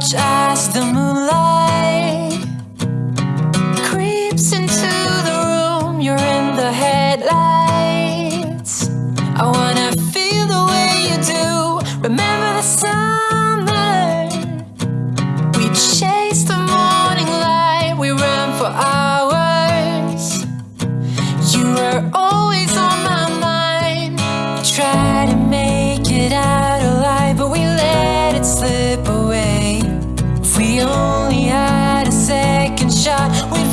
Watch as the moonlight creeps into the room. You're in the headlights. I wanna feel the way you do. Remember the summer? We chase the morning light. We run for hours. You were always on my mind. Try to make it out alive, but we let it slip away. We only had a second shot, we'd